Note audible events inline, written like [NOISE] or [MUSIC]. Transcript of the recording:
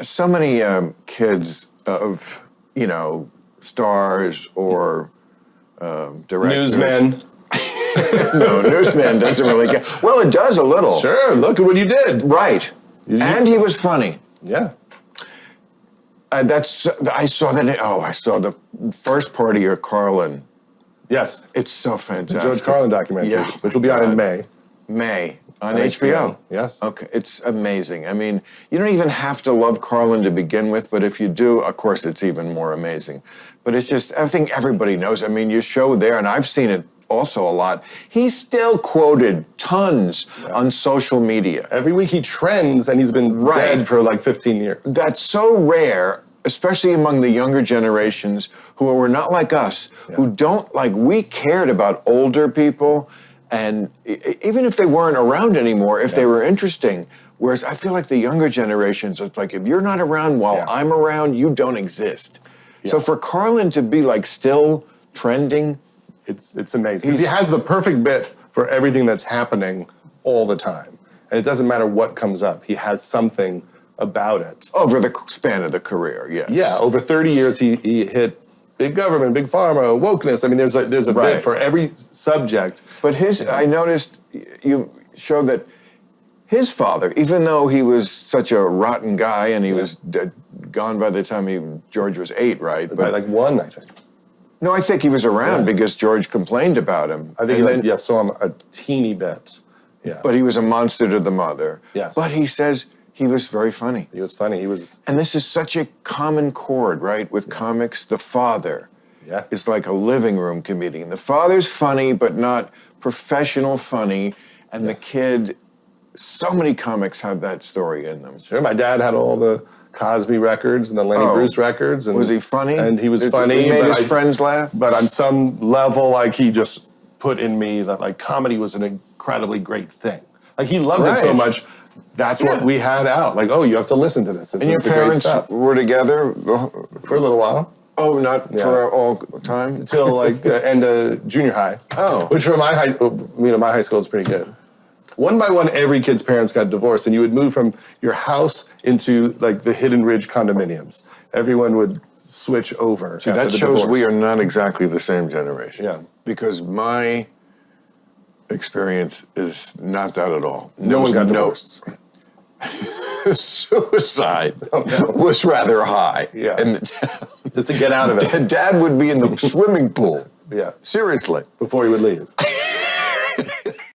so many um, kids of you know stars or um, directors. Newsman. [LAUGHS] no, newsman doesn't really get. Well, it does a little. Sure, look at what you did. Right. and he was funny. Yeah. Uh, that's I saw that. Oh, I saw the first part of your Carlin. Yes. It's so The fantastic. George Carlin documentary, Yeah. which will be out in May. May on, On HBO. HBO, yes. Okay, it's amazing. I mean, you don't even have to love Carlin to begin with, but if you do, of course, it's even more amazing. But it's just, I think everybody knows. I mean, you show there, and I've seen it also a lot. He's still quoted tons on social media. Every week he trends, and he's been Right. dead for like 15 years. That's so rare, especially among the younger generations who were not like us, who don't like, we cared about older people, and even if they weren't around anymore, if they were interesting. Whereas I feel like the younger generations, it's like, if you're not around while Yeah. I'm around, you don't exist. So for Carlin to be like still trending, It's it's amazing. he has the perfect bit for everything that's happening all the time, and it doesn't matter what comes up. He has something about it. over the span of the career, yes. Yeah, over 30 years, he, he hit big government, big pharma, wokeness. I mean, there's a there's a Right. bit for every subject. But his, I noticed you showed that his father, even though he was such a rotten guy and he was dead, gone by the time he George was eight, right? By But like one, I think. no, I think he was around Yeah. because George complained about him. I think And he like, yeah, saw him a teeny bit. Yeah, But he was a monster to the mother. Yes. But he says he was very funny. he was funny. He was And this is such a common chord, right? With comics, the father yeah. is like a living room comedian. The father's funny, but not professional funny. And the kid, so many comics have that story in them. Sure, my dad had all the Cosby records and the Lenny Oh. Bruce records. And, Was he funny? And he was funny. He made his I- friends laugh. But on some level, like he just put in me that like comedy was an incredibly great thing. Like he loved it so much. That's what we had out. Like, oh, you have to listen to this. This And your is the great parents were together. For a little while, Oh, not Yeah. for all time. until like uh, end of junior high. Oh. which for my high, you know, my high school is pretty good. One by one, every kid's parents got divorced, and you would move from your house into like the Hidden Ridge condominiums. Everyone would switch over. See, that shows divorce. we are not exactly the same generation. Yeah. Because my experience is not that at all. No There one got no- [LAUGHS] Suicide Oh, no. was rather high. Yeah. In the town. Just to get out of it. [LAUGHS] Dad would be in the swimming pool. Yeah. Seriously. Before he would leave. [LAUGHS]